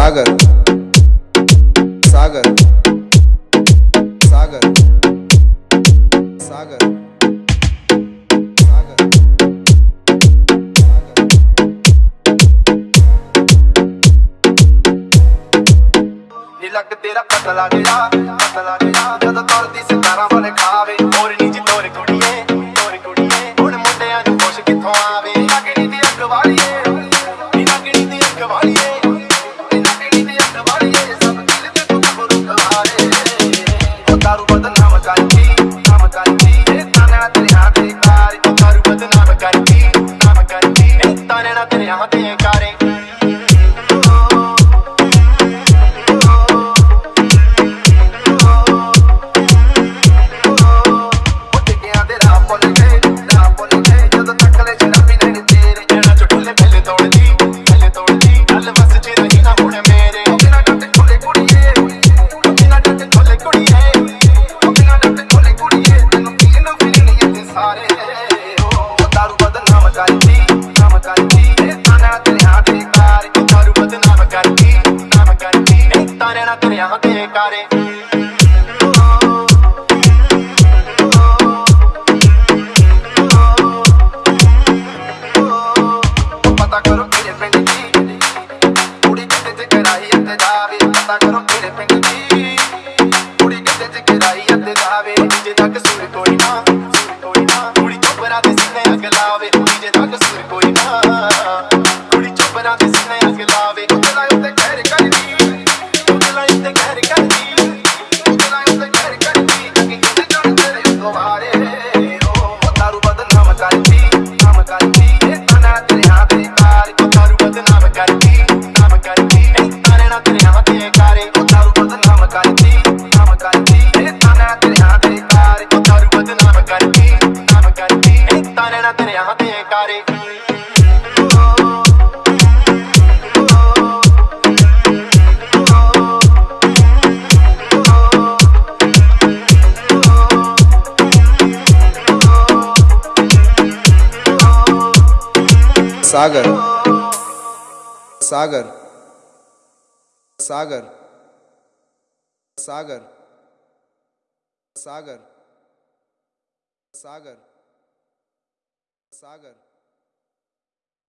सागर सागर सागर सागर ਨੀ ਲੱਗ ਤੇਰਾ ਪਤਲਾ ਢਿਲਾ ਪਤਲਾ ਢਿਲਾ ਜਦੋਂ ਤੜਦੀ ਸਿਤਾਰਾਂ ਵਾਲੇ ਖਾਵੇ मते कारे ਉੱਡ ਗਿਆ ਤੇਰਾ ਭੁੱਲ ਗਏ ਤਾਰਿਆਂ ਨਾਲ ਤੁਰਿਆ ਕੋਈ ਨਾ ਕੋਈ ਨਾ। ਕੁੜੀ ਚੋਪਰਾ ਦੇ ਸੀਨੇ ਅਗਲਾਵੇ ਜੇ ਤੱਕ ਸੁਰ ਕੋਈ ਨਾ। सागर सागर सागर सागर सागर सागर सागर